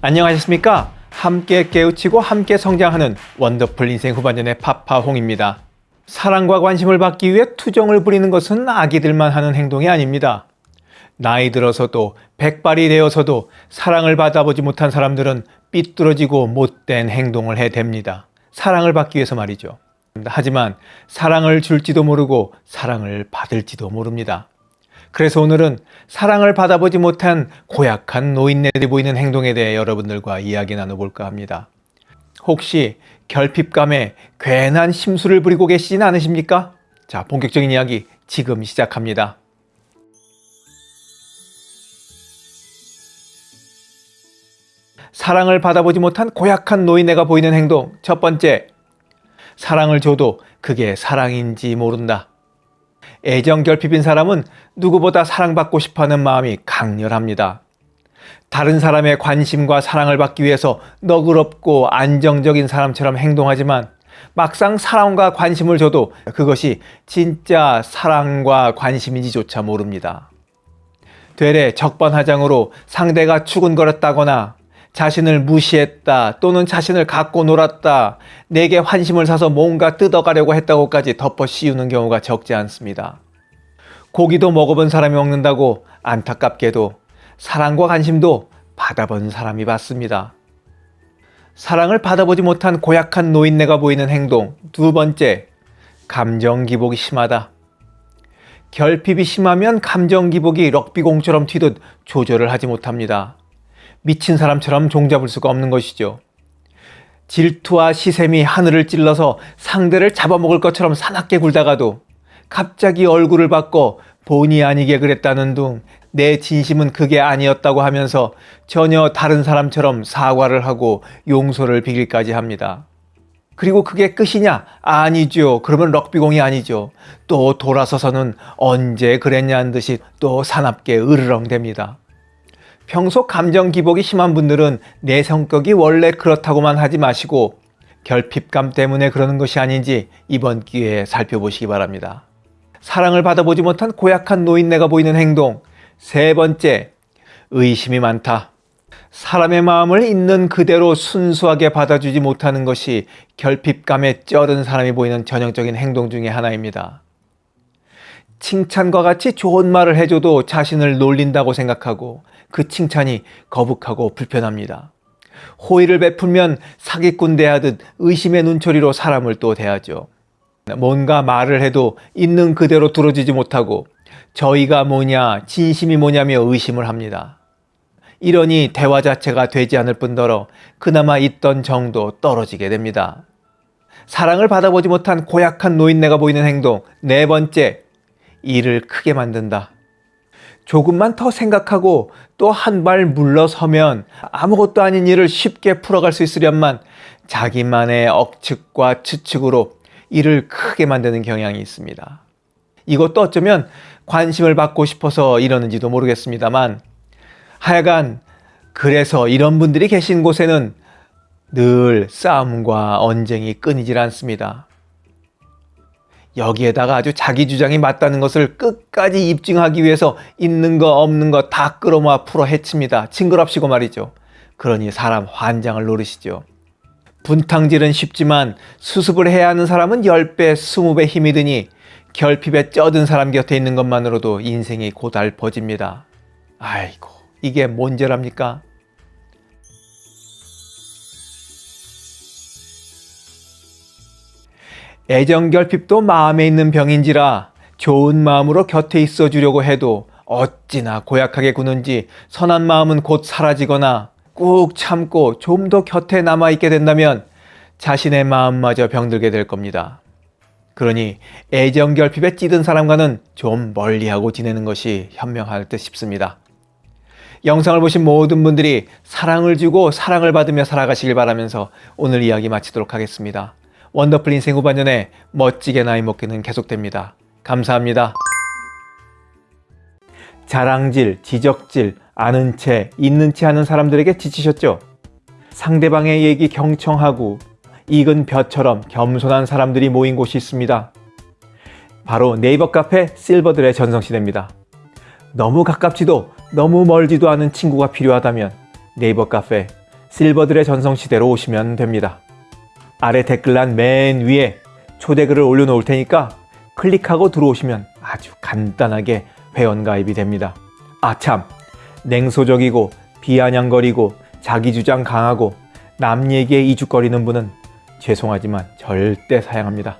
안녕하셨습니까? 함께 깨우치고 함께 성장하는 원더풀 인생 후반전의 파파홍입니다. 사랑과 관심을 받기 위해 투정을 부리는 것은 아기들만 하는 행동이 아닙니다. 나이 들어서도 백발이 되어서도 사랑을 받아보지 못한 사람들은 삐뚤어지고 못된 행동을 해댑니다. 사랑을 받기 위해서 말이죠. 하지만 사랑을 줄지도 모르고 사랑을 받을지도 모릅니다. 그래서 오늘은 사랑을 받아보지 못한 고약한 노인네들이 보이는 행동에 대해 여러분들과 이야기 나눠볼까 합니다. 혹시 결핍감에 괜한 심술을 부리고 계시진 않으십니까? 자, 본격적인 이야기 지금 시작합니다. 사랑을 받아보지 못한 고약한 노인네가 보이는 행동 첫 번째, 사랑을 줘도 그게 사랑인지 모른다. 애정 결핍인 사람은 누구보다 사랑받고 싶어하는 마음이 강렬합니다. 다른 사람의 관심과 사랑을 받기 위해서 너그럽고 안정적인 사람처럼 행동하지만 막상 사랑과 관심을 줘도 그것이 진짜 사랑과 관심인지조차 모릅니다. 되레 적반하장으로 상대가 추근거렸다거나 자신을 무시했다 또는 자신을 갖고 놀았다 내게 환심을 사서 뭔가 뜯어가려고 했다고까지 덮어 씌우는 경우가 적지 않습니다. 고기도 먹어본 사람이 먹는다고 안타깝게도 사랑과 관심도 받아본 사람이 받습니다. 사랑을 받아보지 못한 고약한 노인네가 보이는 행동 두 번째, 감정 기복이 심하다. 결핍이 심하면 감정 기복이 럭비공처럼 튀듯 조절을 하지 못합니다. 미친 사람처럼 종잡을 수가 없는 것이죠. 질투와 시샘이 하늘을 찔러서 상대를 잡아먹을 것처럼 사납게 굴다가도 갑자기 얼굴을 바꿔 본의 아니게 그랬다는 둥 내 진심은 그게 아니었다고 하면서 전혀 다른 사람처럼 사과를 하고 용서를 비길까지 합니다. 그리고 그게 끝이냐? 아니죠. 그러면 럭비공이 아니죠. 또 돌아서서는 언제 그랬냐는 듯이 또 사납게 으르렁댑니다. 평소 감정 기복이 심한 분들은 내 성격이 원래 그렇다고만 하지 마시고 결핍감 때문에 그러는 것이 아닌지 이번 기회에 살펴보시기 바랍니다. 사랑을 받아보지 못한 고약한 노인네가 보이는 행동 세 번째, 의심이 많다. 사람의 마음을 있는 그대로 순수하게 받아주지 못하는 것이 결핍감에 쩔은 사람이 보이는 전형적인 행동 중의 하나입니다. 칭찬과 같이 좋은 말을 해줘도 자신을 놀린다고 생각하고 그 칭찬이 거북하고 불편합니다. 호의를 베풀면 사기꾼 대하듯 의심의 눈초리로 사람을 또 대하죠. 뭔가 말을 해도 있는 그대로 들어주지 못하고 저희가 뭐냐 진심이 뭐냐며 의심을 합니다. 이러니 대화 자체가 되지 않을 뿐더러 그나마 있던 정도 떨어지게 됩니다. 사랑을 받아보지 못한 고약한 노인네가 보이는 행동 네 번째, 일을 크게 만든다. 조금만 더 생각하고 또 한 발 물러서면 아무것도 아닌 일을 쉽게 풀어갈 수 있으련만 자기만의 억측과 추측으로 일을 크게 만드는 경향이 있습니다. 이것도 어쩌면 관심을 받고 싶어서 이러는지도 모르겠습니다만 하여간 그래서 이런 분들이 계신 곳에는 늘 싸움과 언쟁이 끊이질 않습니다. 여기에다가 아주 자기 주장이 맞다는 것을 끝까지 입증하기 위해서 있는 거 없는 거 다 끌어모아 풀어 헤칩니다. 징그럽시고 말이죠. 그러니 사람 환장을 노리시죠. 분탕질은 쉽지만 수습을 해야 하는 사람은 10배, 20배 힘이 드니 결핍에 쩌든 사람 곁에 있는 것만으로도 인생이 고달퍼집니다. 아이고 이게 뭔 죄랍니까? 애정결핍도 마음에 있는 병인지라 좋은 마음으로 곁에 있어 주려고 해도 어찌나 고약하게 구는지 선한 마음은 곧 사라지거나 꾹 참고 좀 더 곁에 남아있게 된다면 자신의 마음마저 병들게 될 겁니다. 그러니 애정결핍에 찌든 사람과는 좀 멀리하고 지내는 것이 현명할 듯 싶습니다. 영상을 보신 모든 분들이 사랑을 주고 사랑을 받으며 살아가시길 바라면서 오늘 이야기 마치도록 하겠습니다. 원더풀 인생 후반년에 멋지게 나이 먹기는 계속됩니다. 감사합니다. 자랑질, 지적질, 아는 채, 있는 채 하는 사람들에게 지치셨죠? 상대방의 얘기 경청하고 익은 벼처럼 겸손한 사람들이 모인 곳이 있습니다. 바로 네이버 카페 실버들의 전성시대입니다. 너무 가깝지도 너무 멀지도 않은 친구가 필요하다면 네이버 카페 실버들의 전성시대로 오시면 됩니다. 아래 댓글란 맨 위에 초대글을 올려놓을 테니까 클릭하고 들어오시면 아주 간단하게 회원가입이 됩니다. 아참, 냉소적이고 비아냥거리고 자기 주장 강하고 남 얘기에 이죽거리는 분은 죄송하지만 절대 사양합니다.